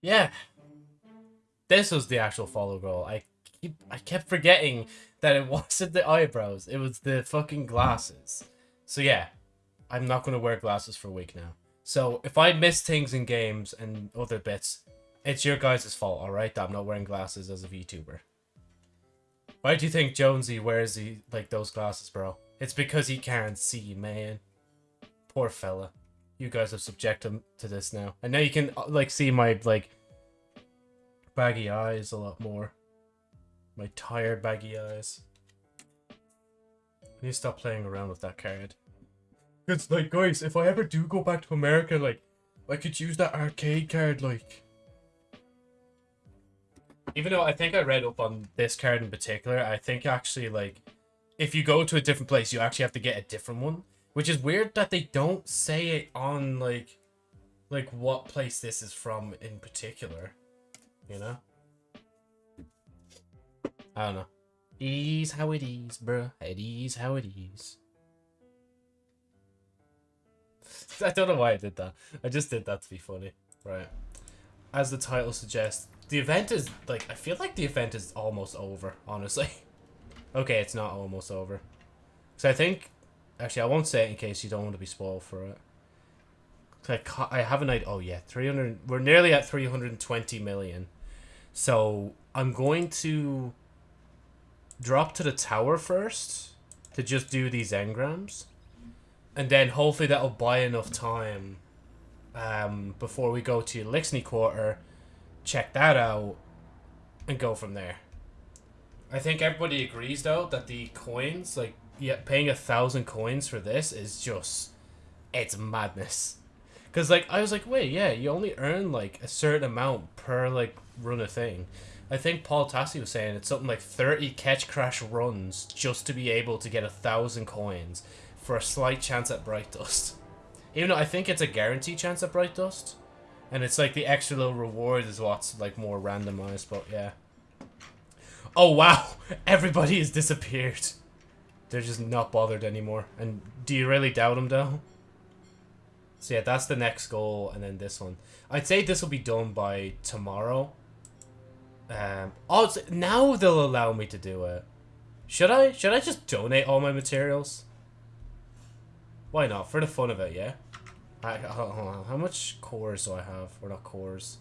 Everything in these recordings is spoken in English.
Yeah. This was the actual follow goal. I keep I kept forgetting that it wasn't the eyebrows. It was the fucking glasses. So yeah, I'm not gonna wear glasses for a week now. So if I miss things in games and other bits, it's your guys' fault, alright? That I'm not wearing glasses as a VTuber. Why do you think Jonesy wears he like those glasses, bro? It's because he can't see, man. Poor fella. You guys have subjected him to this now. And now you can uh, like see my like baggy eyes a lot more. My tired baggy eyes. I need to stop playing around with that card. It's like, guys, if I ever do go back to America, like, I could use that arcade card, like. Even though I think I read up on this card in particular, I think actually, like, if you go to a different place, you actually have to get a different one. Which is weird that they don't say it on, like, like what place this is from in particular. You know? I don't know. Ease how it is, bruh. It is how it is. I don't know why I did that. I just did that to be funny. Right. As the title suggests, the event is, like, I feel like the event is almost over, honestly. okay, it's not almost over. So I think, actually, I won't say it in case you don't want to be spoiled for it. I, I have an idea. Oh, yeah, 300. We're nearly at 320 million. So I'm going to drop to the tower first to just do these engrams. And then hopefully that'll buy enough time um, before we go to Eliksni Quarter, check that out, and go from there. I think everybody agrees though that the coins, like yeah, paying a thousand coins for this is just it's madness. Cause like I was like, wait, yeah, you only earn like a certain amount per like run a thing. I think Paul Tassi was saying it's something like thirty catch crash runs just to be able to get a thousand coins for a slight chance at Bright Dust. Even though I think it's a guaranteed chance at Bright Dust. And it's like the extra little reward is what's like more randomized, but yeah. Oh wow! Everybody has disappeared. They're just not bothered anymore. And do you really doubt them though? So yeah, that's the next goal, and then this one. I'd say this will be done by tomorrow. Um, oh, now they'll allow me to do it. Should I? Should I just donate all my materials? Why not? For the fun of it, yeah? I, how much cores do I have? Or not cores.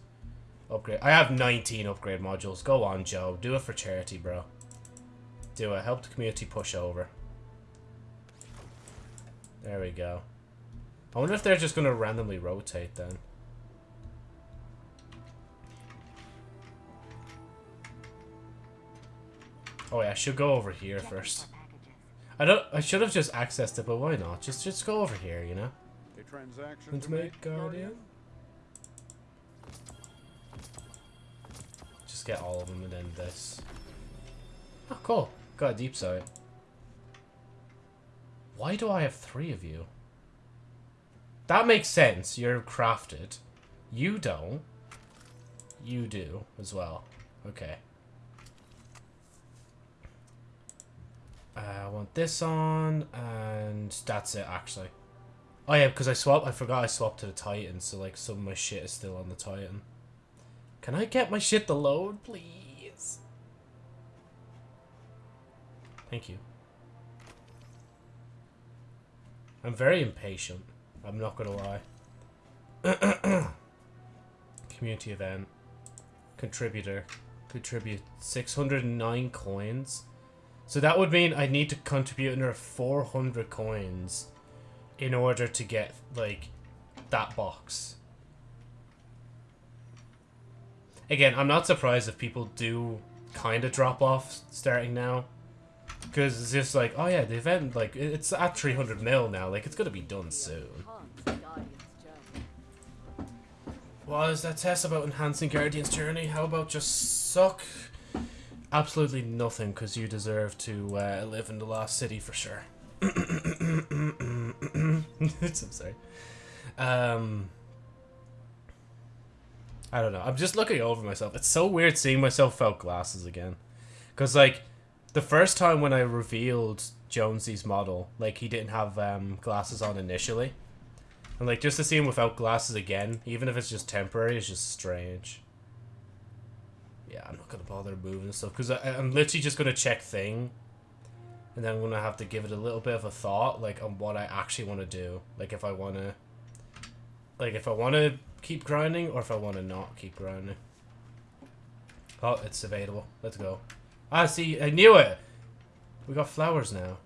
Upgrade. I have 19 upgrade modules. Go on, Joe. Do it for charity, bro. Do it. Help the community push over. There we go. I wonder if they're just going to randomly rotate then. Oh yeah, I should go over here first. I don't. I should have just accessed it, but why not? Just, just go over here, you know. A transaction Let's make Guardian. Just get all of them and then this. Oh, cool. Got a deep sight. Why do I have three of you? That makes sense. You're crafted. You don't. You do as well. Okay. Uh, I want this on, and that's it, actually. Oh, yeah, because I swapped. I forgot I swapped to the Titan, so, like, some of my shit is still on the Titan. Can I get my shit to load, please? Thank you. I'm very impatient. I'm not gonna lie. Community event. Contributor. Contribute 609 coins. So that would mean I need to contribute another 400 coins in order to get, like, that box. Again, I'm not surprised if people do kind of drop off starting now. Because it's just like, oh yeah, the event, like, it's at 300 mil now. Like, it's going to be done soon. What is that test about enhancing Guardian's journey? How about just suck absolutely nothing because you deserve to uh, live in the lost city for sure. I'm sorry. Um, I don't know. I'm just looking over myself. It's so weird seeing myself without glasses again. Because, like, the first time when I revealed Jonesy's model, like, he didn't have um, glasses on initially. And, like, just to see him without glasses again, even if it's just temporary, is just strange. Yeah, I'm not gonna bother moving stuff because I'm literally just gonna check thing, and then I'm gonna have to give it a little bit of a thought, like on what I actually want to do. Like if I want to, like if I want to keep grinding or if I want to not keep grinding. Oh, it's available. Let's go. Ah, see, I knew it. We got flowers now.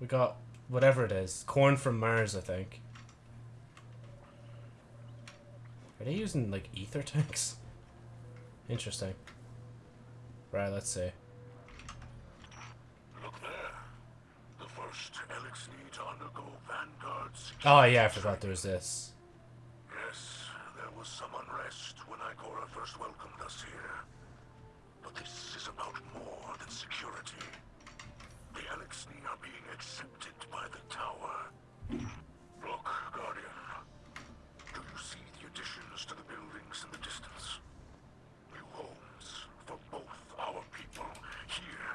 We got whatever it is, corn from Mars, I think. Are they using like ether tanks? Interesting. Right, let's see. Look there. The first Eliksni to undergo Vanguard's. Oh yeah, I forgot there was this. Yes, there was some unrest when Igora first welcomed us here. But this is about more than security. The Eliksni are being accepted by the tower. Look, Guardian. Do you see the additions to the buildings in the distance? New homes for both our people here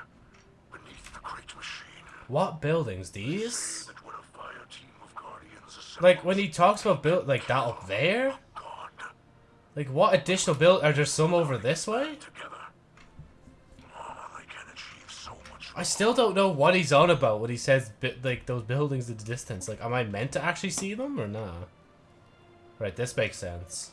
beneath the great machine. What buildings? These? That when a fire team of Guardians Like when he talks about build like that up there? Oh, like what additional build? Are there some over this way? together. Oh, they can achieve so much I still don't know what he's on about when he says like those buildings in the distance. Like, am I meant to actually see them or not? Right, this makes sense.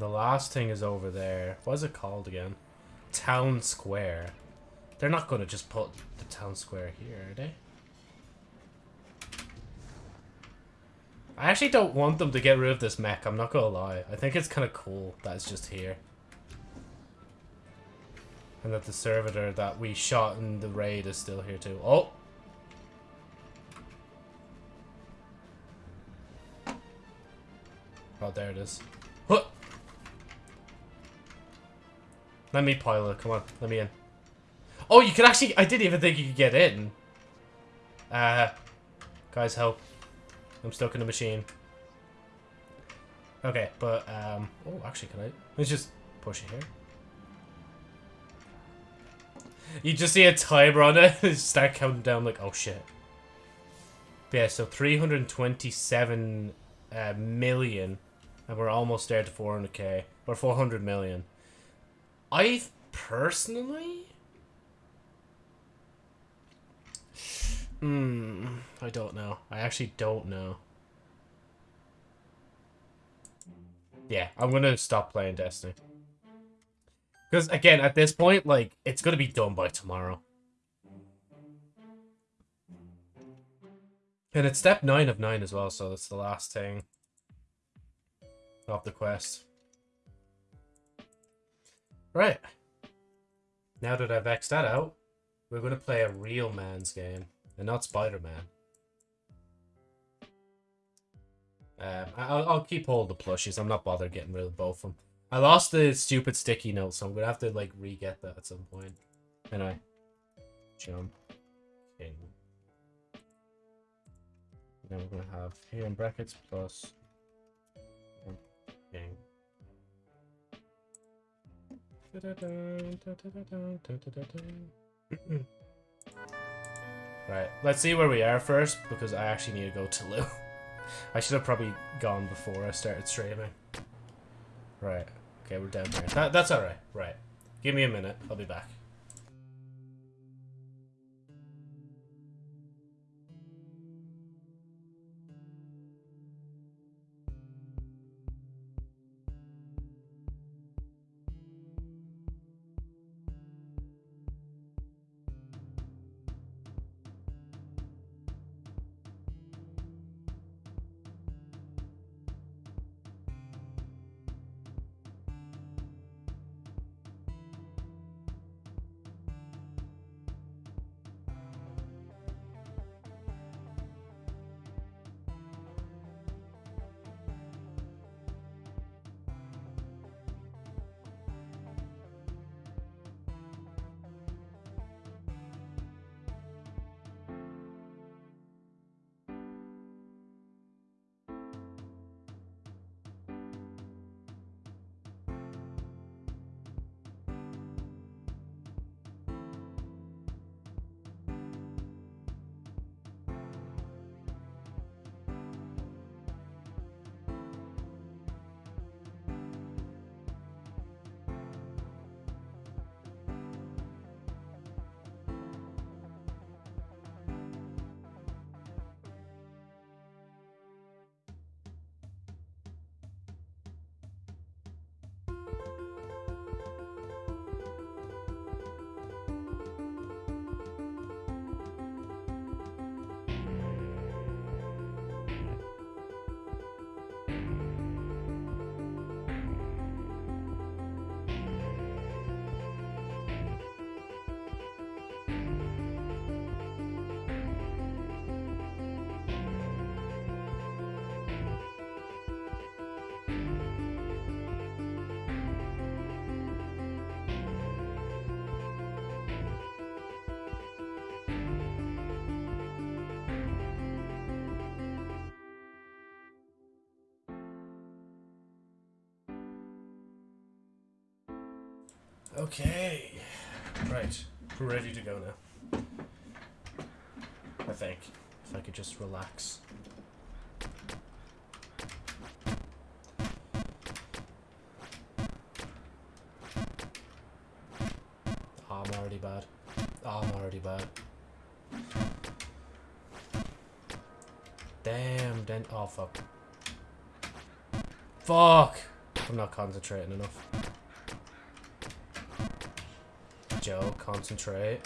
The last thing is over there. What is it called again? Town Square. They're not going to just put the town square here, are they? I actually don't want them to get rid of this mech, I'm not gonna lie. I think it's kind of cool that it's just here. And that the servitor that we shot in the raid is still here too. Oh! Oh, there it is. Let me pilot. Come on, let me in. Oh, you can actually... I didn't even think you could get in. Uh, guys, help. I'm stuck in the machine. Okay, but, um... Oh, actually, can I... Let's just push it here. You just see a timer on it, start counting down like, oh shit. But yeah, so 327 uh, million, and we're almost there to 400k, or 400 million. I personally... Hmm, I don't know. I actually don't know. Yeah, I'm gonna stop playing Destiny. Because, again, at this point, like, it's gonna be done by tomorrow. And it's step 9 of 9 as well, so it's the last thing of the quest. Right. Now that I've X'd that out, we're gonna play a real man's game, and not Spider-Man. Um, I'll, I'll keep of the plushies. I'm not bothered getting rid of both of them. I lost the stupid sticky note, so I'm gonna have to like re-get that at some point. And I jump king. Then we're gonna have here in brackets plus. right, let's see where we are first because I actually need to go to loo. I should have probably gone before I started streaming. Right. Okay, we're down here. That, that's alright. Right. Give me a minute. I'll be back. Okay. Right. We're ready to go now. I think. If I could just relax. Oh, I'm already bad. Oh, I'm already bad. Damn, then. Oh, fuck. Fuck! I'm not concentrating enough. Concentrate.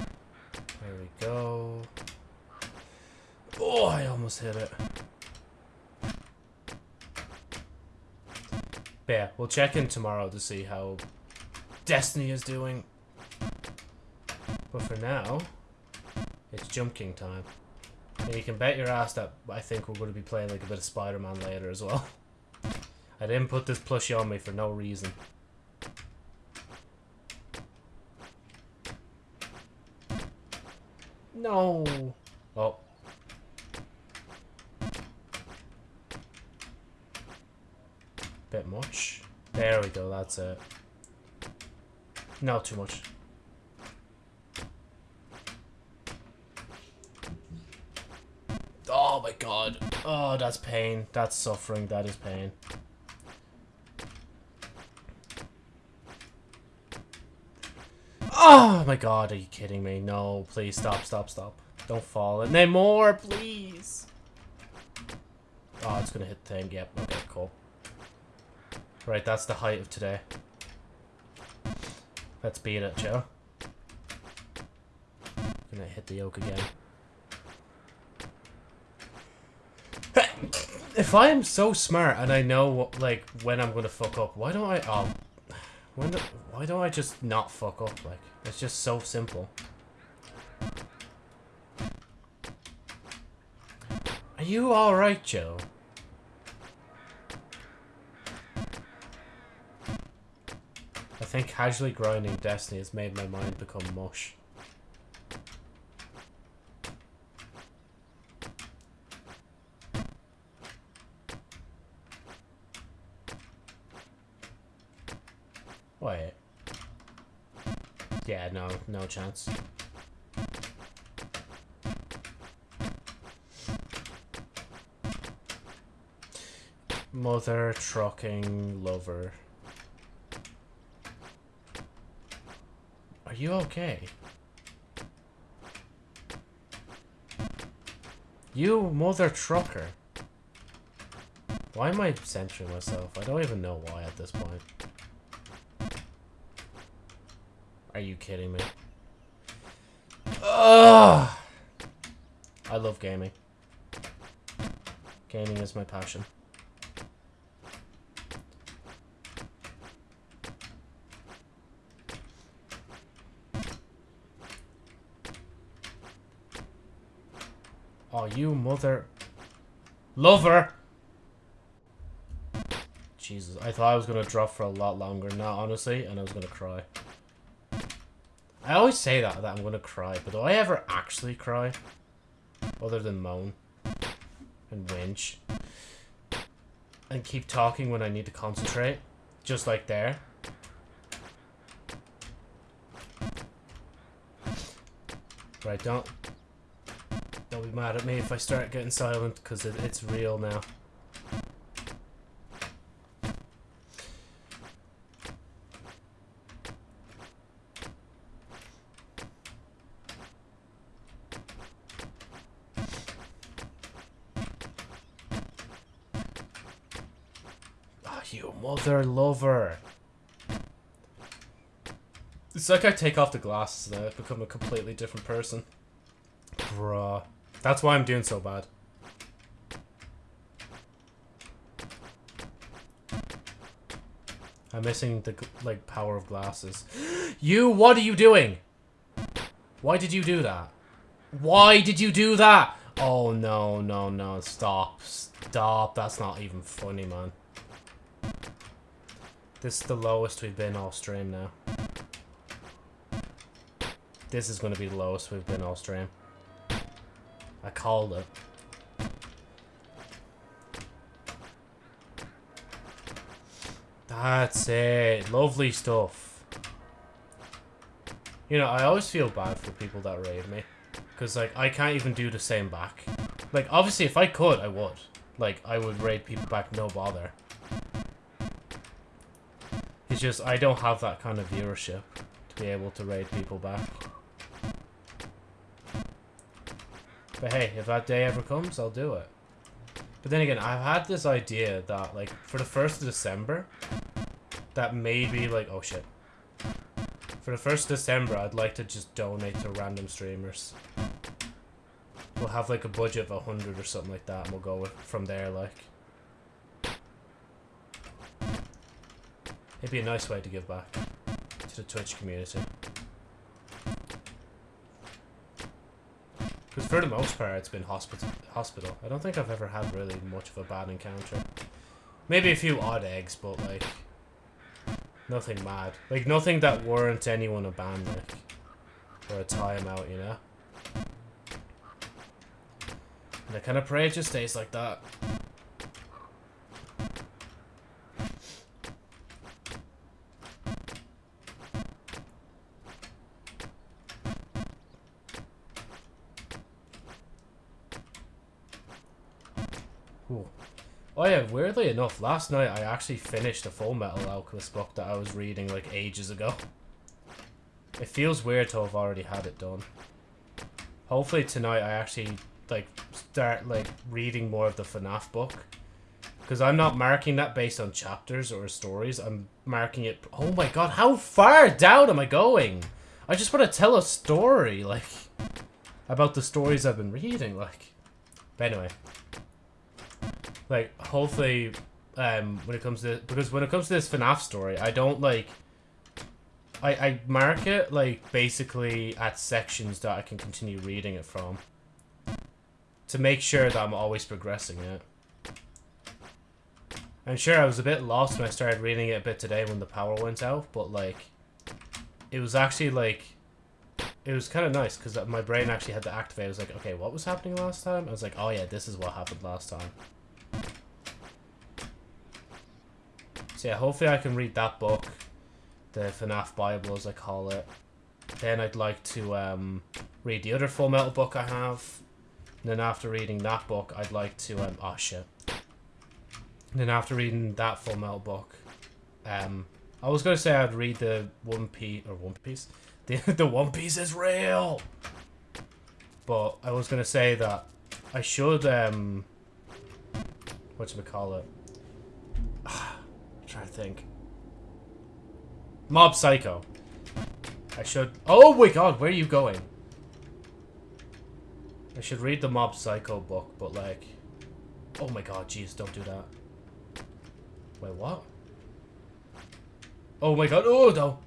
There we go. Oh, I almost hit it. But yeah, we'll check in tomorrow to see how Destiny is doing. But for now, it's Jump King time. And you can bet your ass that I think we're going to be playing like a bit of Spider-Man later as well. I didn't put this plushie on me for no reason. No. Oh. Bit much. There we go, that's it. No, too much. Oh my god. Oh, that's pain. That's suffering. That is pain. Oh my god, are you kidding me? No, please stop, stop, stop. Don't fall in more, please. Oh, it's gonna hit thing. Yep, okay, cool. Right, that's the height of today. Let's beat it, Joe. Gonna hit the yoke again. If I am so smart and I know what, like when I'm gonna fuck up, why don't I? Oh, when do, why don't I just not fuck up? Like it's just so simple. Are you all right, Joe? I think casually grinding Destiny has made my mind become mush. Wait. Yeah, no, chance. Mother trucking lover. Are you okay? You mother trucker. Why am I censoring myself? I don't even know why at this point. Are you kidding me? Ugh! I love gaming. Gaming is my passion. Oh, you mother... Lover! Jesus, I thought I was going to drop for a lot longer now, honestly, and I was going to cry. I always say that, that I'm to cry, but do I ever actually cry? Other than moan. And whinge. And keep talking when I need to concentrate. Just like there. Right, don't... Don't be mad at me if I start getting silent, because it, it's real now. Oh, you mother lover. It's like I take off the glasses I become a completely different person. Bruh. That's why I'm doing so bad. I'm missing the, like, power of glasses. you, what are you doing? Why did you do that? Why did you do that? Oh, no, no, no. Stop. Stop. That's not even funny, man. This is the lowest we've been all stream now. This is going to be the lowest we've been all stream. I called it. That's it. Lovely stuff. You know, I always feel bad for people that raid me. Because, like, I can't even do the same back. Like, obviously, if I could, I would. Like, I would raid people back, no bother. It's just, I don't have that kind of viewership to be able to raid people back. But hey, if that day ever comes, I'll do it. But then again, I've had this idea that, like, for the 1st of December, that maybe, like, oh shit. For the 1st of December, I'd like to just donate to random streamers. We'll have, like, a budget of 100 or something like that, and we'll go from there, like. It'd be a nice way to give back to the Twitch community. For the most part, it's been hospital. Hospital. I don't think I've ever had really much of a bad encounter. Maybe a few odd eggs, but like nothing mad. Like nothing that warrants anyone a ban, like or a timeout, you know. And I kind of pray it just stays like that. Oh yeah, weirdly enough, last night I actually finished a Full Metal Alchemist book that I was reading like ages ago. It feels weird to have already had it done. Hopefully tonight I actually like start like reading more of the FNAF book. Because I'm not marking that based on chapters or stories. I'm marking it... Oh my god, how far down am I going? I just want to tell a story, like... About the stories I've been reading, like... But anyway, like hopefully um when it comes to because when it comes to this FNAF story, I don't like I I mark it like basically at sections that I can continue reading it from to make sure that I'm always progressing it. I'm sure I was a bit lost when I started reading it a bit today when the power went out, but like it was actually like it was kind of nice because my brain actually had to activate. I was like, okay, what was happening last time? I was like, oh yeah, this is what happened last time. So yeah, hopefully I can read that book, the FNAF Bible as I call it. Then I'd like to um, read the other Full Metal book I have. And then after reading that book, I'd like to, um, oh shit. And then after reading that Full Metal book, um, I was going to say I'd read the One Piece, or One Piece? The, the One Piece is real! But I was going to say that I should, um, whatchamacallit? trying to think. Mob Psycho. I should... Oh my god, where are you going? I should read the Mob Psycho book, but like... Oh my god, jeez, don't do that. Wait, what? Oh my god, oh no!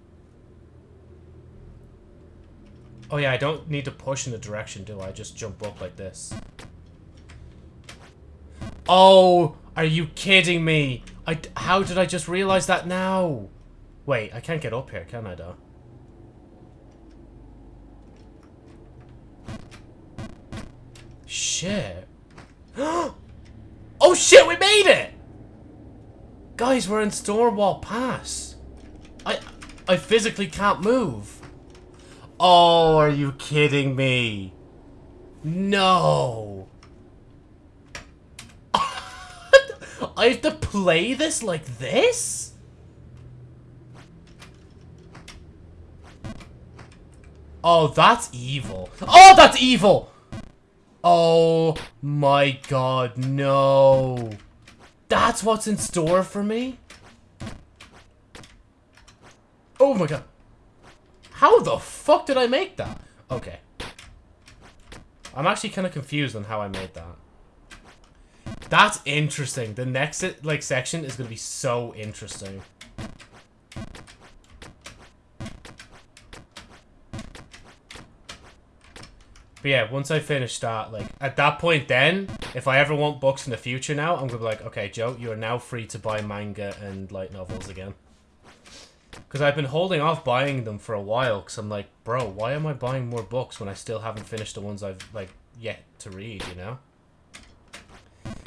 Oh yeah, I don't need to push in the direction, do I? Just jump up like this. Oh, are you kidding me? I, how did I just realize that now? Wait, I can't get up here, can I, though? Shit. oh, shit, we made it! Guys, we're in Stormwall Pass. I, I physically can't move. Oh, are you kidding me? No. I have to play this like this? Oh, that's evil. Oh, that's evil! Oh my god, no. That's what's in store for me? Oh my god. How the fuck did I make that? Okay. I'm actually kind of confused on how I made that. That's interesting. The next like section is going to be so interesting. But yeah, once I finish that, like, at that point then, if I ever want books in the future now, I'm gonna be like, okay, Joe, you are now free to buy manga and light novels again. Because I've been holding off buying them for a while, because I'm like, bro, why am I buying more books when I still haven't finished the ones I've, like, yet to read, you know?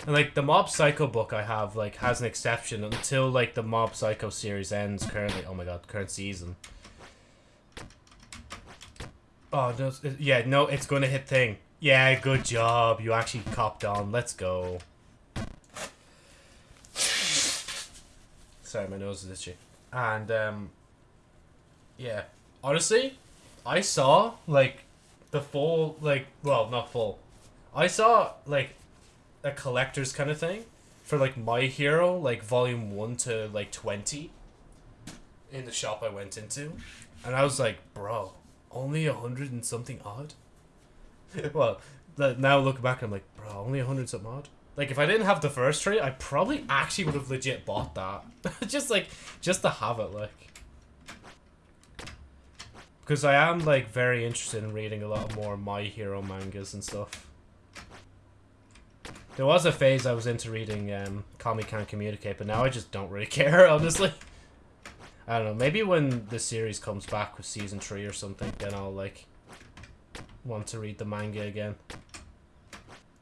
And like the Mob Psycho book I have like has an exception until like the Mob Psycho series ends currently. Oh my god, current season. Oh no, yeah, no, it's gonna hit thing. Yeah, good job. You actually copped on. Let's go. Sorry, my nose is itchy. And um, yeah, honestly, I saw like the full like well not full. I saw like a collector's kind of thing for like My Hero like volume 1 to like 20 in the shop I went into. And I was like bro only a hundred and something odd? Well now look back I'm like bro only a hundred something odd? Like if I didn't have the first trade I probably actually would have legit bought that. Just like just to have it like. Because I am like very interested in reading a lot more My Hero mangas and stuff there was a phase I was into reading um, Komi Can't Communicate, but now I just don't really care, honestly. I don't know, maybe when the series comes back with season 3 or something, then I'll, like, want to read the manga again.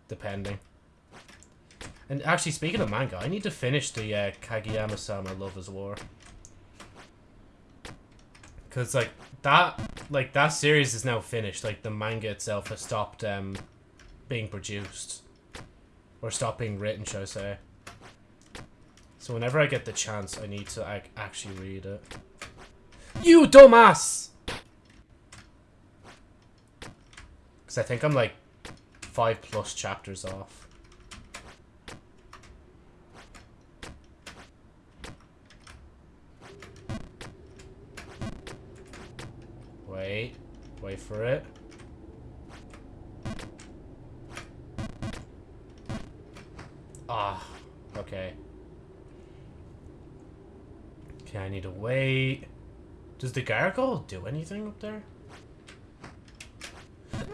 Depending. And actually, speaking of manga, I need to finish the uh, Kaguya-sama Love is War. Because, like, that, like, that series is now finished. Like, the manga itself has stopped um, being produced. Or stop being written, should I say. So whenever I get the chance, I need to ac actually read it. You dumbass! Because I think I'm like five plus chapters off. Wait. Wait for it. Ah, okay. Okay, I need to wait. Does the gargoyle do anything up there?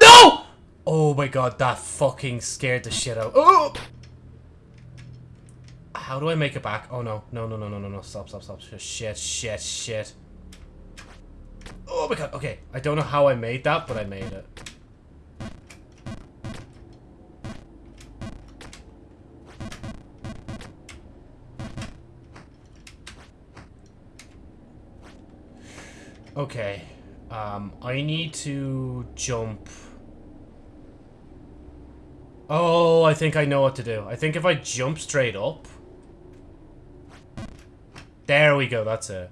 No! Oh my god, that fucking scared the shit out. Oh! How do I make it back? Oh no, no, no, no, no, no, no. Stop, stop, stop. Shit, shit, shit. Oh my god, okay. I don't know how I made that, but I made it. Okay. Um, I need to jump. Oh, I think I know what to do. I think if I jump straight up. There we go, that's it.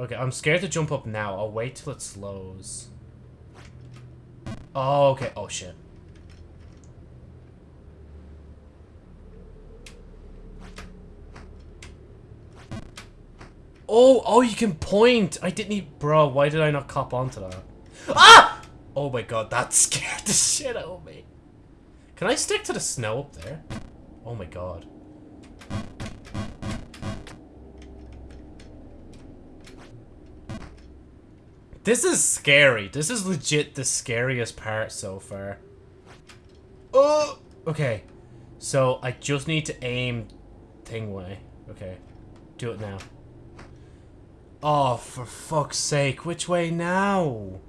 Okay, I'm scared to jump up now. I'll wait till it slows. Oh, okay. Oh, shit. Oh, oh, you can point. I didn't even... Bro, why did I not cop onto that? Ah! Oh my god, that scared the shit out of me. Can I stick to the snow up there? Oh my god. This is scary. This is legit the scariest part so far. Oh! Okay. So, I just need to aim thing way. Okay. Do it now. Oh, for fuck's sake. Which way now?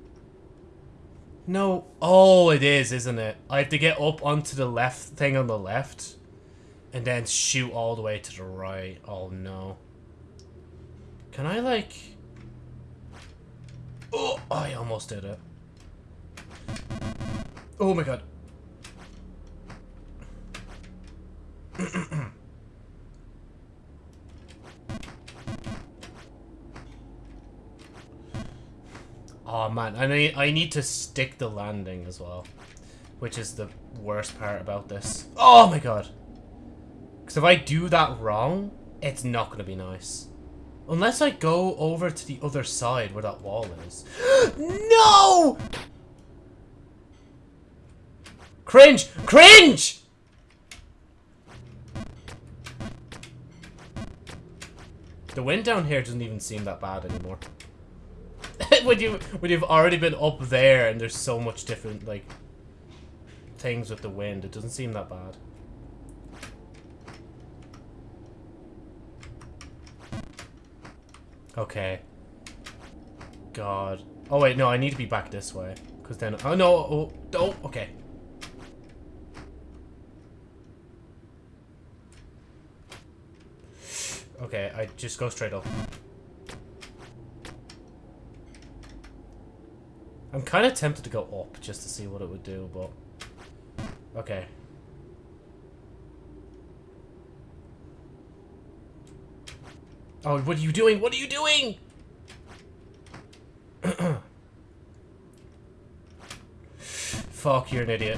No. Oh, it is, isn't it? I have to get up onto the left thing on the left. And then shoot all the way to the right. Oh, no. Can I, like... Oh, I almost did it. Oh my god. Oh man, I need I need to stick the landing as well, which is the worst part about this. Oh my god. Because if I do that wrong, it's not going to be nice. Unless I go over to the other side where that wall is. no! Cringe! Cringe! The wind down here doesn't even seem that bad anymore. When you when you've already been up there and there's so much different like things with the wind, it doesn't seem that bad. Okay. God. Oh wait, no, I need to be back this way. Cause then oh no oh, oh okay. Okay, I just go straight up. I'm kind of tempted to go up just to see what it would do, but... Okay. Oh, what are you doing? What are you doing? Fuck, you're an idiot.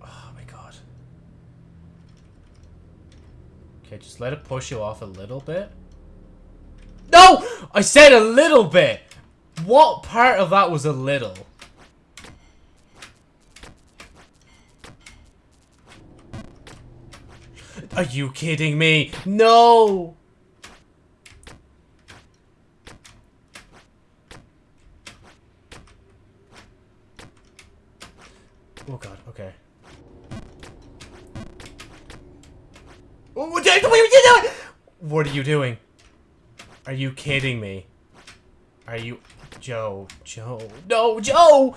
Oh my god. Okay, just let it push you off a little bit. No! I said a little bit! What part of that was a little? Are you kidding me? No! Oh god, okay. What are you doing? Are you kidding me? Are you... Joe, Joe, no, Joe!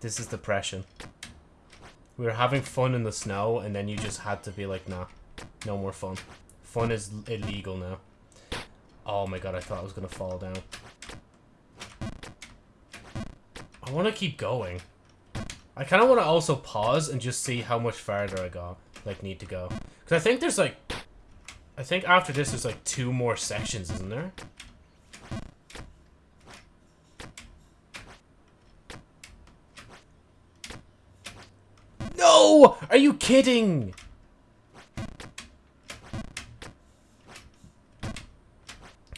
This is depression. We were having fun in the snow, and then you just had to be like, nah, no more fun. Fun is illegal now. Oh my god, I thought I was gonna fall down. I want to keep going. I kind of want to also pause and just see how much farther I got, like, need to go. Because I think there's, like... I think after this there's, like, two more sections, isn't there? No! Are you kidding?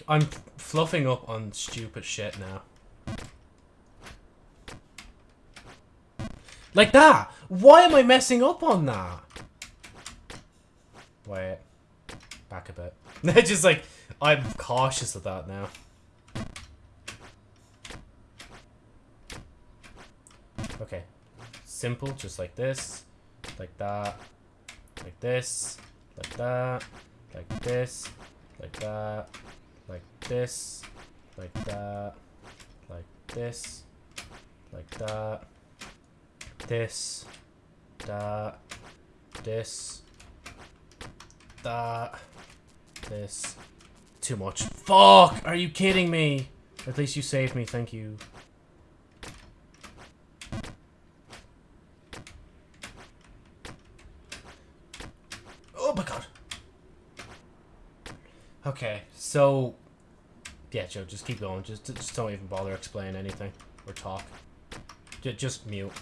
I'm fluffing up on stupid shit now. Like that! Why am I messing up on that? Wait. Back a bit. They're Just like, I'm cautious of that now. Okay. Simple, just like this. Like that. Like this. Like that. Like this. Like that. Like this. Like that. Like this. Like that this, that, this, that, this. Too much. Fuck! Are you kidding me? At least you saved me, thank you. Oh my god. Okay, so... Yeah, Joe, just keep going. Just, just don't even bother explaining anything. Or talk. J just mute.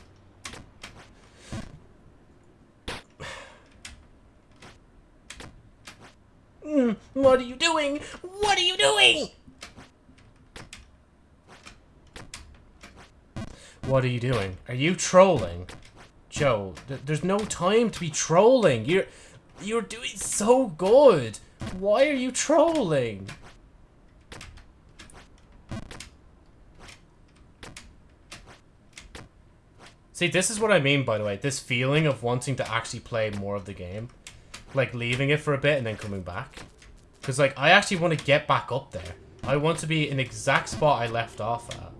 Mm, what are you doing? What are you doing? What are you doing? Are you trolling? Joe, th there's no time to be trolling. You're you're doing so good. Why are you trolling? See, this is what I mean, by the way. This feeling of wanting to actually play more of the game like leaving it for a bit and then coming back. Because like I actually want to get back up there. I want to be in the exact spot I left off at.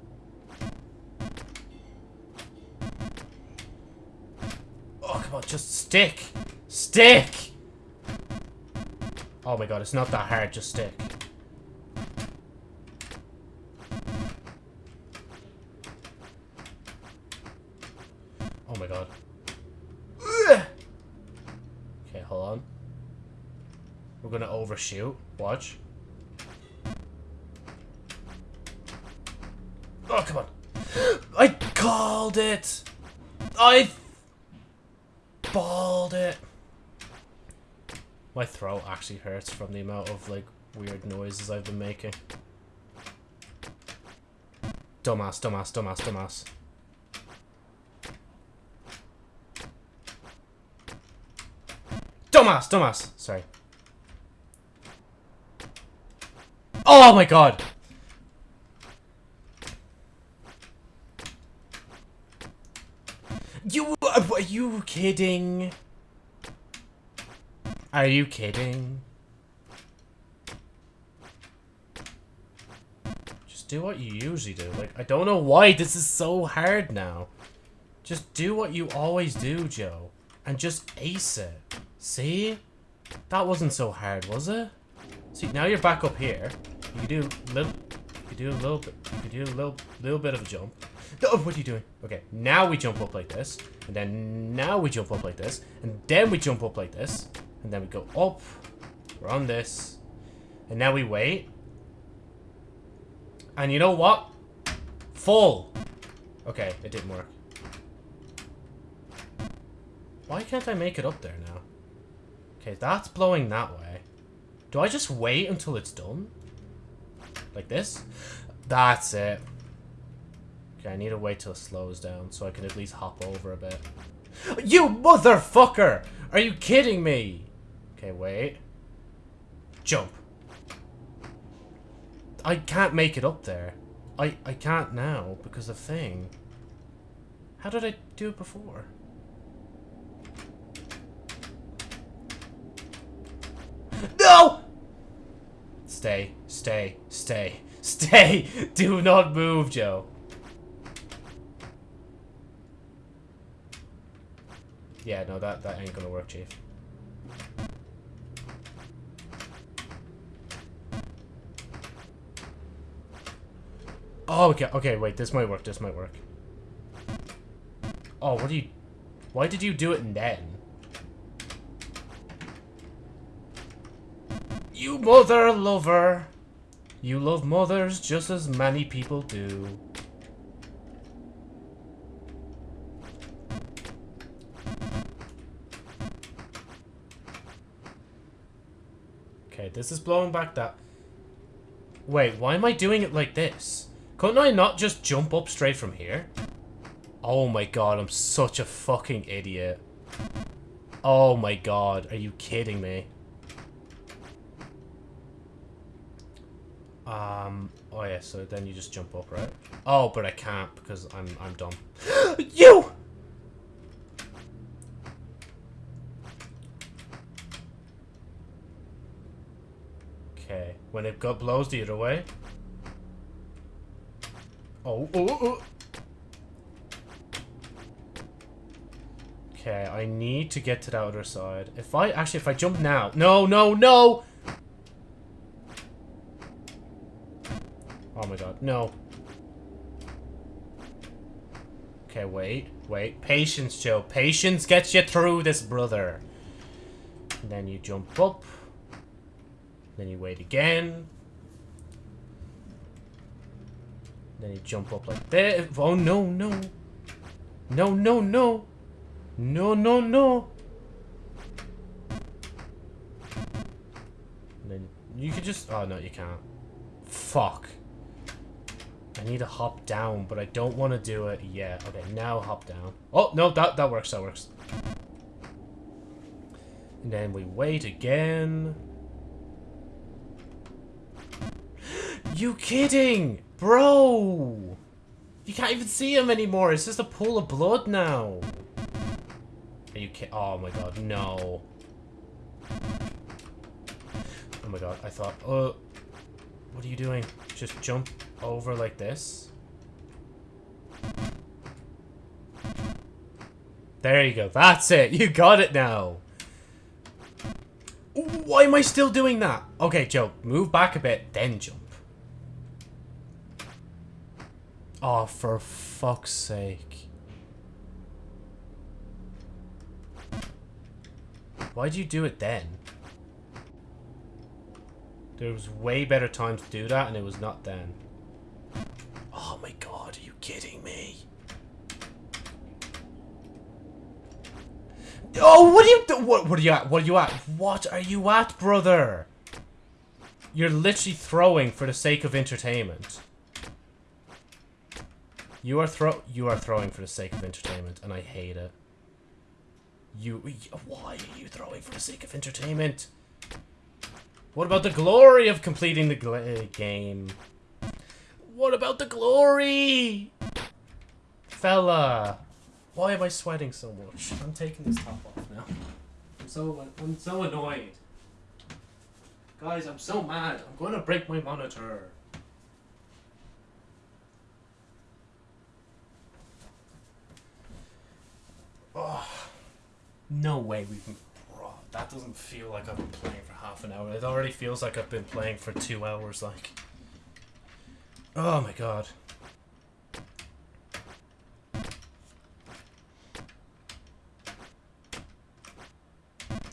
Oh, come on, just stick. Stick! Oh my god, it's not that hard, just stick. Oh my god. Okay, hold on. We're gonna overshoot. Watch. Oh, come on. I called it! I balled it. My throat actually hurts from the amount of, like, weird noises I've been making. Dumbass, dumbass, dumbass, dumbass. Dumbass, dumbass. Sorry. Oh my god. You, uh, are you kidding? Are you kidding? Just do what you usually do. Like, I don't know why this is so hard now. Just do what you always do, Joe. And just ace it. See? That wasn't so hard, was it? See, now you're back up here. You do little, you do a little bit, you do a little, little bit of a jump. Oh, what are you doing? Okay, now we jump up like this, and then now we jump up like this, and then we jump up like this, and then we go up. We're on this, and now we wait. And you know what? Full. Okay, it didn't work. Why can't I make it up there now? Okay, that's blowing that way. Do I just wait until it's done? Like this? That's it. Okay, I need to wait till it slows down so I can at least hop over a bit. You motherfucker! Are you kidding me? Okay, wait. Jump. I can't make it up there. I, I can't now because of thing. How did I do it before? No! Stay, stay, stay, stay! Do not move, Joe. Yeah, no, that, that ain't gonna work, Chief. Oh, okay, okay, wait, this might work, this might work. Oh, what do you... Why did you do it then? You mother lover! You love mothers just as many people do. Okay, this is blowing back that... Wait, why am I doing it like this? Couldn't I not just jump up straight from here? Oh my god, I'm such a fucking idiot. Oh my god, are you kidding me? Um, oh yeah, so then you just jump up, right? Oh, but I can't because I'm I'm dumb. you! Okay, when it got blows the other way. Oh, oh, oh. Okay, I need to get to the other side. If I, actually, if I jump now. No, no, no! Oh my god, no. Okay, wait, wait. Patience, Joe. Patience gets you through this, brother. And then you jump up. Then you wait again. Then you jump up like this. Oh, no, no. No, no, no. No, no, no. And then you could just... Oh, no, you can't. Fuck. I need to hop down, but I don't want to do it yet. Okay, now hop down. Oh, no, that, that works, that works. And then we wait again. You kidding? Bro! You can't even see him anymore. It's just a pool of blood now. Are you kidding? Oh my god, no. Oh my god, I thought, uh, what are you doing? Just jump over like this. There you go. That's it. You got it now. Why am I still doing that? Okay, Joe, move back a bit, then jump. Oh, for fuck's sake. Why'd you do it then? There was way better time to do that, and it was not then. Oh my god, are you kidding me? Oh, what are you what, what are you at? What are you at? What are you at, brother? You're literally throwing for the sake of entertainment. You are throw you are throwing for the sake of entertainment, and I hate it. You, why are you throwing for the sake of entertainment? What about the glory of completing the uh, game? What about the glory? Fella. Why am I sweating so much? I'm taking this top off now. I'm so I'm so annoyed. Guys, I'm so mad. I'm going to break my monitor. Oh, no way we can. that doesn't feel like I've been playing for half an hour. It already feels like I've been playing for two hours, like. Oh my god.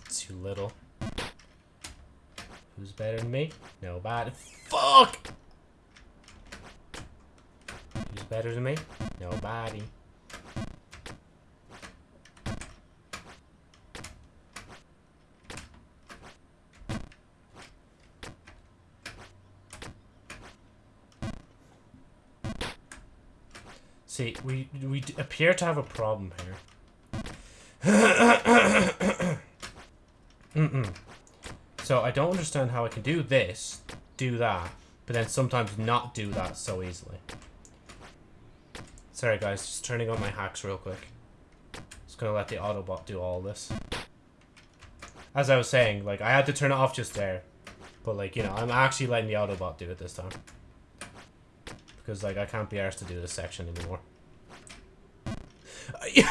Too little. Who's better than me? Nobody. Fuck! Who's better than me? Nobody. See, we we appear to have a problem here. Mm-mm. So I don't understand how I can do this, do that, but then sometimes not do that so easily. Sorry guys, just turning on my hacks real quick. Just gonna let the Autobot do all this. As I was saying, like, I had to turn it off just there. But, like, you know, I'm actually letting the Autobot do it this time. Because, like, I can't be arsed to do this section anymore.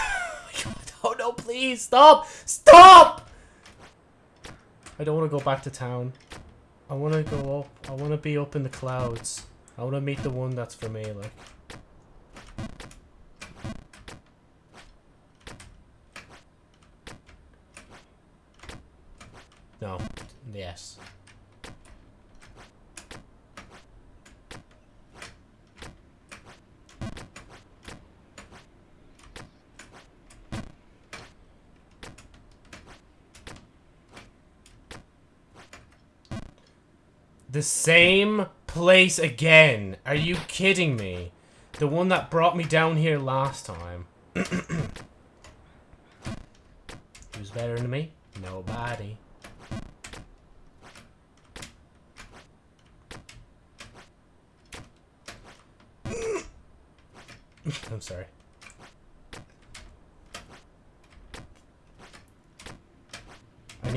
oh no, please, stop! Stop! I don't want to go back to town. I want to go up. I want to be up in the clouds. I want to meet the one that's for me, like. No. Yes. The same place again. Are you kidding me? The one that brought me down here last time. Who's better than me? Nobody. I'm sorry.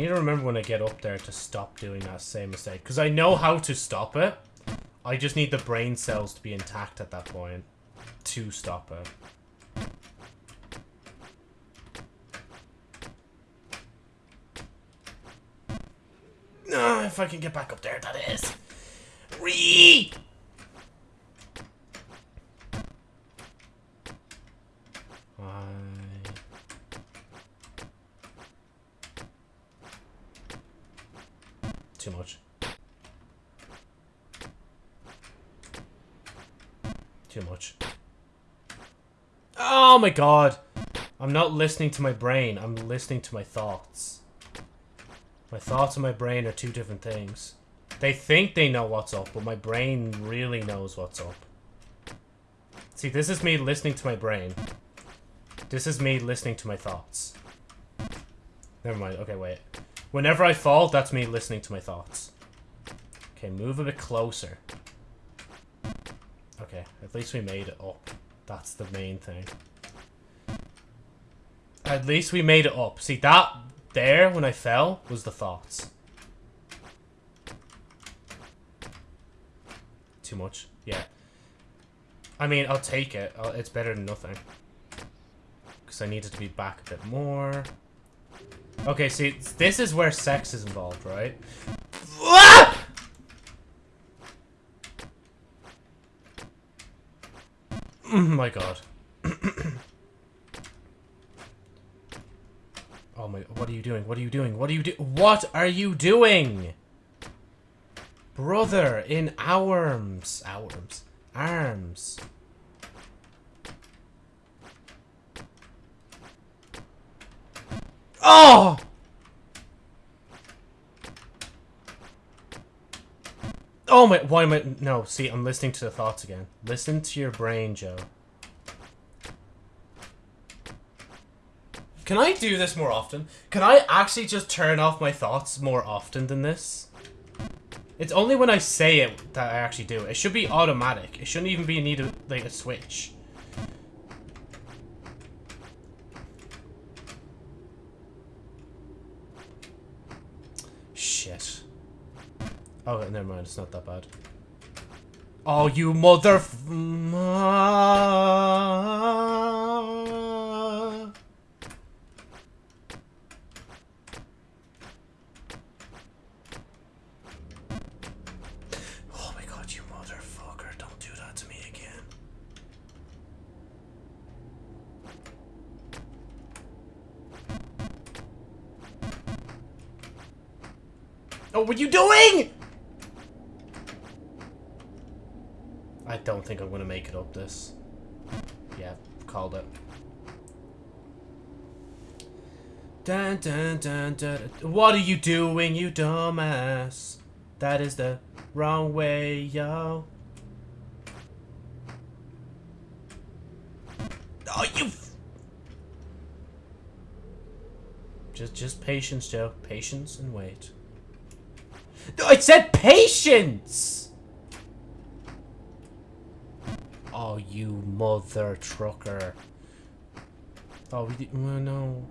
Need to remember when I get up there to stop doing that same mistake. Because I know how to stop it. I just need the brain cells to be intact at that point to stop it. No, if I can get back up there, that is. Ree! I... Too much. Too much. Oh my god! I'm not listening to my brain, I'm listening to my thoughts. My thoughts and my brain are two different things. They think they know what's up, but my brain really knows what's up. See, this is me listening to my brain. This is me listening to my thoughts. Never mind. Okay, wait. Whenever I fall, that's me listening to my thoughts. Okay, move a bit closer. Okay, at least we made it up. That's the main thing. At least we made it up. See, that there, when I fell, was the thoughts. Too much? Yeah. I mean, I'll take it. I'll, it's better than nothing. Because I needed to be back a bit more. Okay, see, this is where sex is involved, right? Ah! My god. oh my, what are you doing? What are you doing? What are you do- What are you doing? Brother, in arms. Arms. Arms. Oh! Oh my, why am I, no, see, I'm listening to the thoughts again. Listen to your brain, Joe. Can I do this more often? Can I actually just turn off my thoughts more often than this? It's only when I say it that I actually do. It It should be automatic. It shouldn't even be need of, like, a switch. Shit. Oh, never mind. It's not that bad. Oh, you mother... What were you doing? I don't think I'm gonna make it up this. Yeah, called it. Dun, dun, dun, dun. What are you doing, you dumbass? That is the wrong way, yo. Oh, you. Just, just patience, Joe. Patience and wait. It said patience. Oh, you mother trucker. Oh, we did. Oh, no.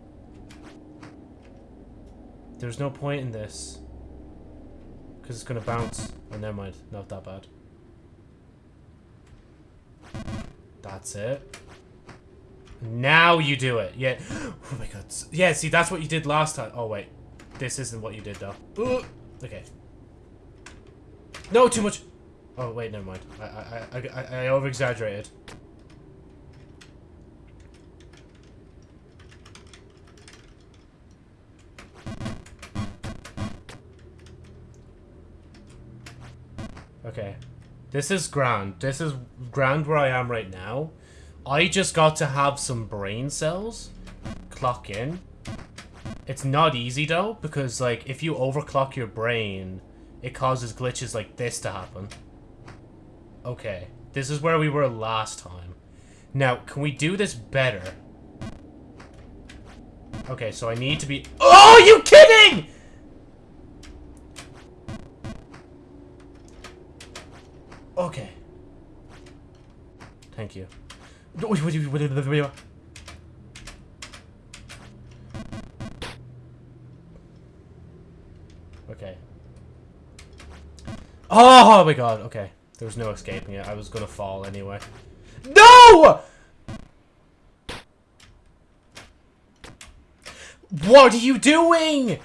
There's no point in this. Because it's gonna bounce. Oh, never mind. Not that bad. That's it. Now you do it. Yeah. Oh my god. Yeah, see, that's what you did last time. Oh, wait. This isn't what you did, though. Ooh. Okay. No, too much. Oh, wait, never mind. I, I, I, I, I over-exaggerated. Okay. This is grand. This is grand where I am right now. I just got to have some brain cells clock in. It's not easy though, because like if you overclock your brain, it causes glitches like this to happen. Okay. This is where we were last time. Now, can we do this better? Okay, so I need to be- Oh, you kidding?! Okay. Thank you. Oh, oh my god, okay. There was no escaping it. I was gonna fall anyway. No! What are you doing?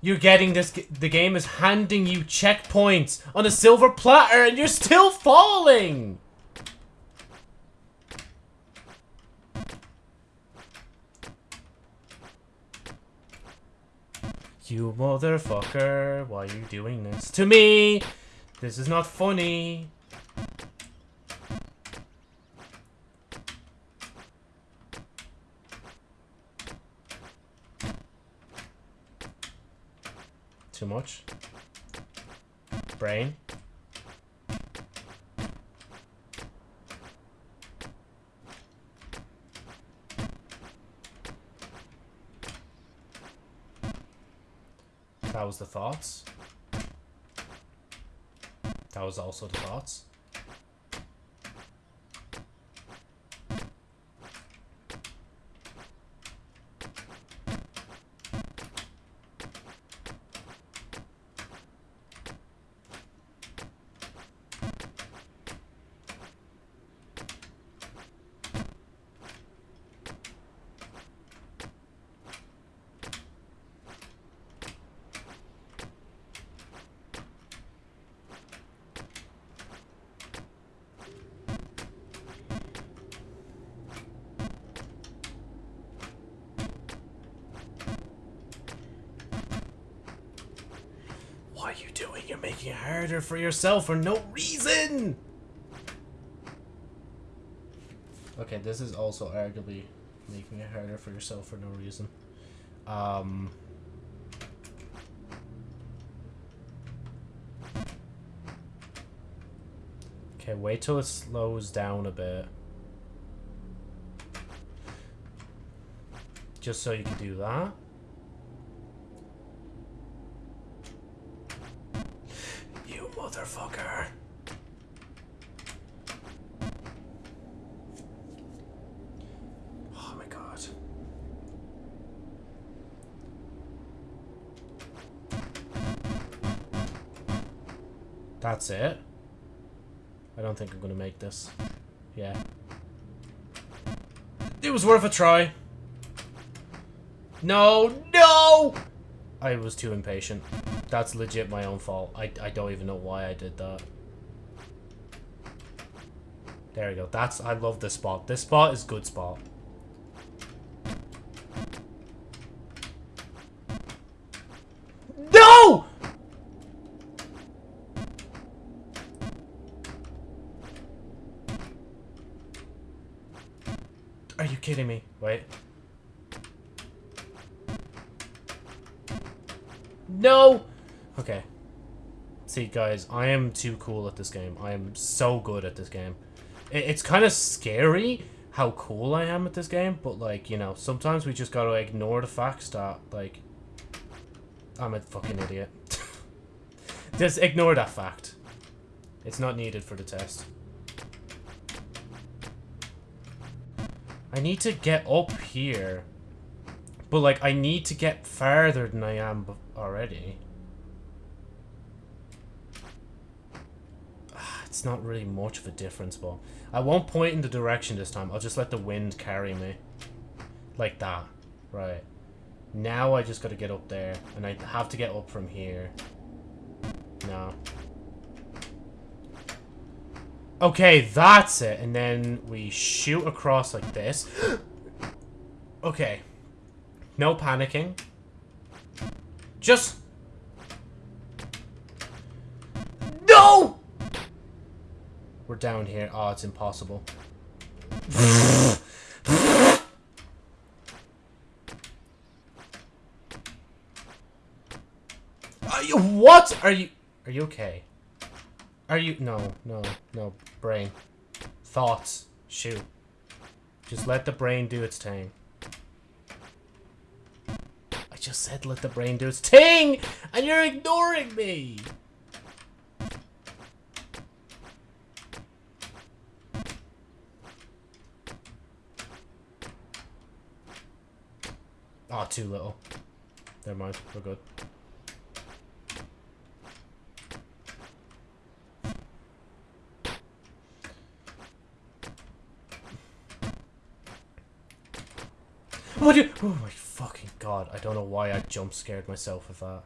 You're getting this. The game is handing you checkpoints on a silver platter, and you're still falling. You motherfucker! Why are you doing this to me? This is not funny. Too much. Brain. That was the thoughts. That was also the thoughts. What are you doing? You're harder for yourself for no reason! Okay, this is also arguably making it harder for yourself for no reason. Um... Okay, wait till it slows down a bit. Just so you can do that. That's it. I don't think I'm gonna make this. Yeah. It was worth a try. No, no! I was too impatient. That's legit my own fault. I, I don't even know why I did that. There we go. That's I love this spot. This spot is good spot. No! Are you kidding me? Wait. No! Okay. See, guys, I am too cool at this game. I am so good at this game. It's kind of scary how cool I am at this game, but, like, you know, sometimes we just gotta ignore the facts that, like, I'm a fucking idiot. just ignore that fact. It's not needed for the test. I need to get up here. But, like, I need to get farther than I am already. It's not really much of a difference, but... I won't point in the direction this time. I'll just let the wind carry me. Like that. Right. Now I just gotta get up there. And I have to get up from here. No. Okay, that's it. And then we shoot across like this. okay. No panicking. Just... No! We're down here. Oh, it's impossible. Are you... What? Are you... Are you okay? Are you... No, no, no. Brain. Thoughts. Shoot. Just let the brain do its thing just said let the brain do its thing! And you're ignoring me! Oh, too little. Never mind. We're good. What do you- Oh my god, I don't know why I jump scared myself with that.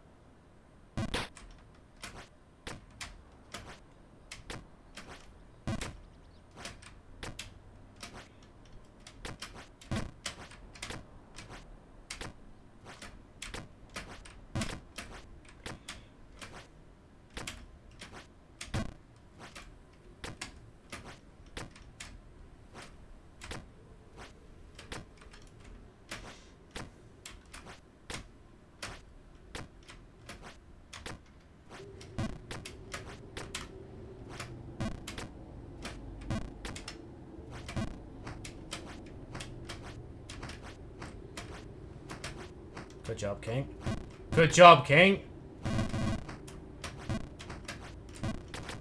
Good job, King. Good job, King.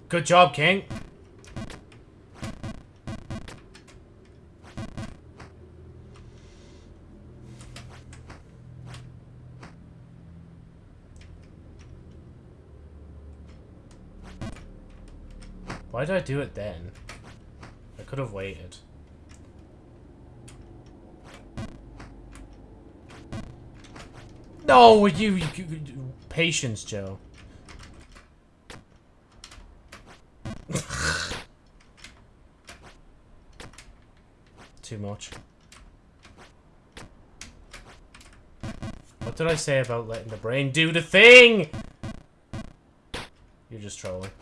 Good job, King. Why did I do it then? I could have waited. No, you, you, you patience, Joe. Too much. What did I say about letting the brain do the thing? You're just trolling.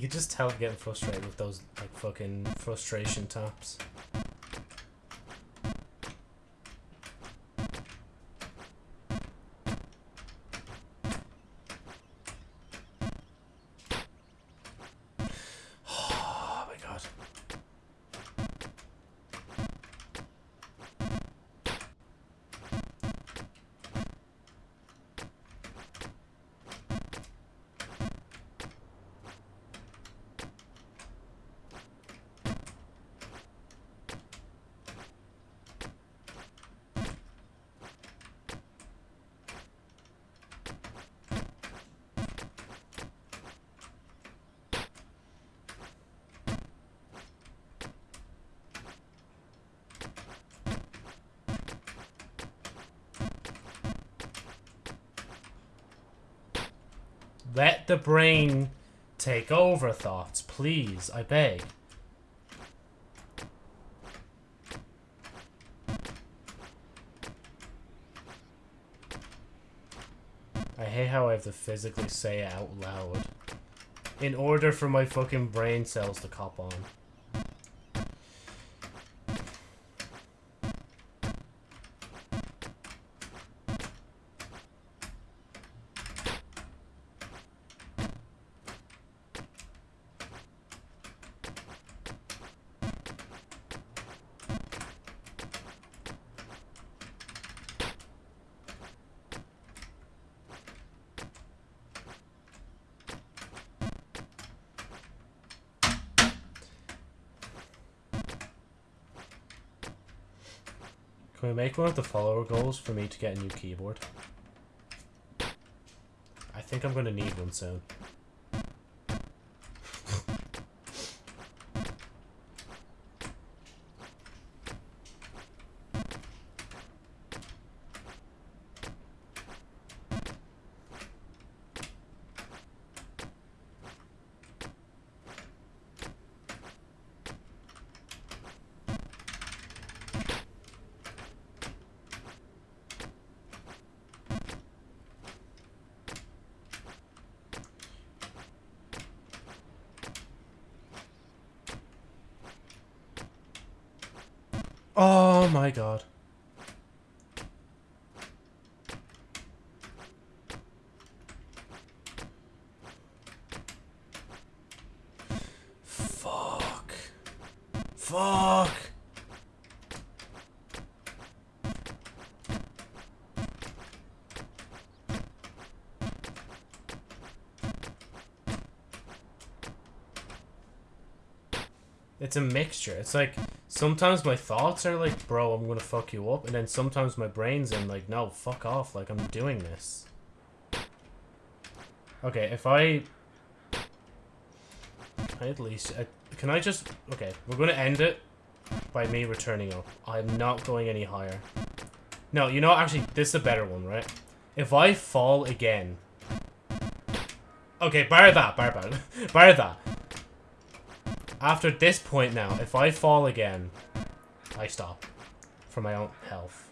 You could just tell I'm getting frustrated with those like fucking frustration taps. Let the brain take over thoughts, please. I beg. I hate how I have to physically say it out loud. In order for my fucking brain cells to cop on. One of the follower goals for me to get a new keyboard? I think I'm gonna need one soon. Oh my god. Fuck. Fuck. It's a mixture. It's like sometimes my thoughts are like, bro, I'm gonna fuck you up, and then sometimes my brain's in like, no, fuck off, like I'm doing this. Okay, if I, I at least, uh, can I just? Okay, we're gonna end it by me returning up. I'm not going any higher. No, you know, actually, this is a better one, right? If I fall again. Okay, bar that, bar that, bar that. After this point now, if I fall again, I stop. For my own health.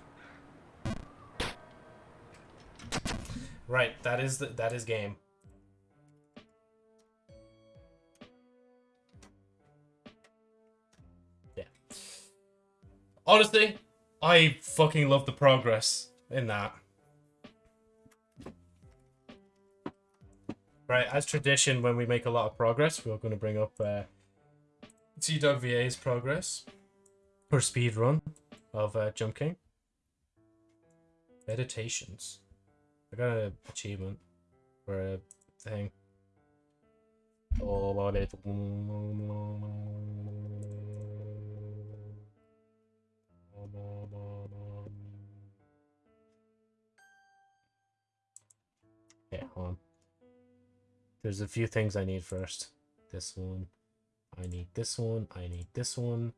Right, that is the, that is game. Yeah. Honestly, I fucking love the progress in that. Right, as tradition, when we make a lot of progress, we're going to bring up uh, TWVA's progress or speed run of uh, Jump King. Meditations. I got an achievement for a thing. Oh. Yeah, hold on. There's a few things I need first. This one. I need this one. I need this one.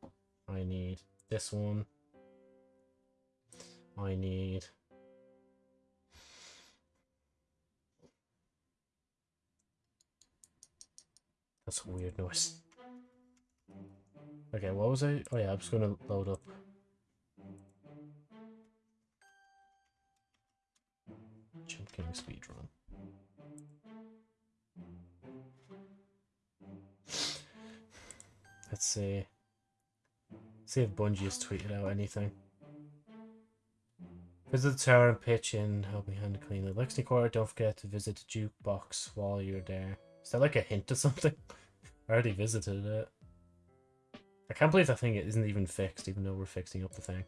I need this one. I need... That's a weird noise. Okay, what was I? Oh yeah, I'm just gonna load up. Jump King speedrun. Let's see. See if Bungie has tweeted out anything. Visit the tower and pitch in, help me hand clean the Lexington Quarter. Don't forget to visit the jukebox while you're there. Is that like a hint or something? I already visited it. I can't believe that thing isn't even fixed, even though we're fixing up the thing.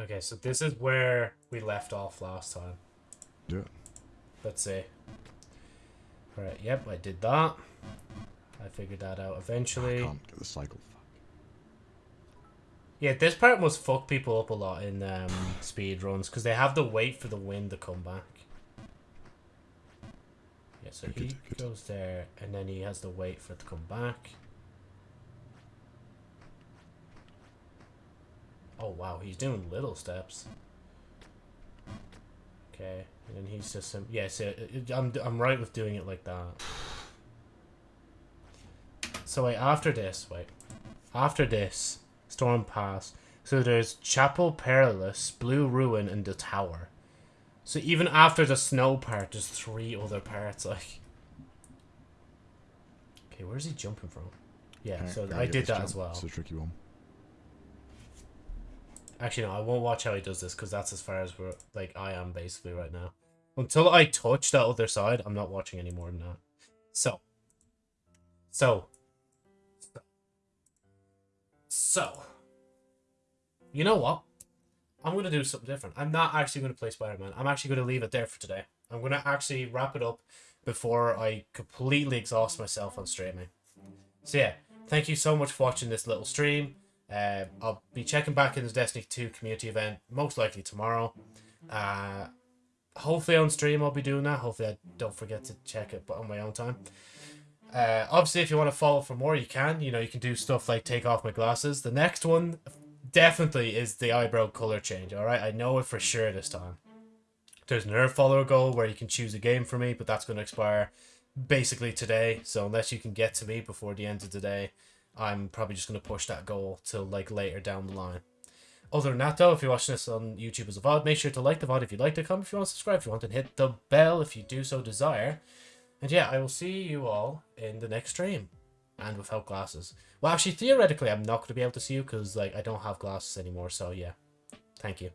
Okay, so this is where we left off last time. Yeah. Let's see. Alright, yep, I did that. I figured that out eventually. I can't get the cycle. Fuck. Yeah, this part must fuck people up a lot in um, speed runs because they have to wait for the wind to come back. Yeah, so Good, he good. goes there and then he has to wait for it to come back. Oh, wow. He's doing little steps. Okay. And then he's just... Um, yeah, so it, it, I'm, I'm right with doing it like that. So, wait, after this, wait. After this, Storm Pass. So there's Chapel Perilous, Blue Ruin, and the Tower. So even after the snow part, there's three other parts, like... Okay, where's he jumping from? Yeah, so I did that as well. It's a tricky one. Actually, no, I won't watch how he does this because that's as far as we're like I am basically right now. Until I touch that other side, I'm not watching any more than that. So, so, so, you know what? I'm gonna do something different. I'm not actually gonna play Spider-Man. I'm actually gonna leave it there for today. I'm gonna actually wrap it up before I completely exhaust myself on streaming. So yeah, thank you so much for watching this little stream. Uh, I'll be checking back in the Destiny 2 community event, most likely tomorrow. Uh, hopefully on stream I'll be doing that. Hopefully I don't forget to check it but on my own time. Uh, obviously, if you want to follow for more, you can. You know, you can do stuff like take off my glasses. The next one definitely is the eyebrow color change, alright? I know it for sure this time. There's an Nerve follower goal where you can choose a game for me, but that's going to expire basically today. So unless you can get to me before the end of the day, I'm probably just going to push that goal till like later down the line. Other than that, though, if you're watching this on YouTube as a VOD, make sure to like the VOD if you like the comment, if you want to subscribe, if you want, and hit the bell if you do so desire. And yeah, I will see you all in the next stream. And without glasses. Well, actually, theoretically, I'm not going to be able to see you because like I don't have glasses anymore. So yeah, thank you.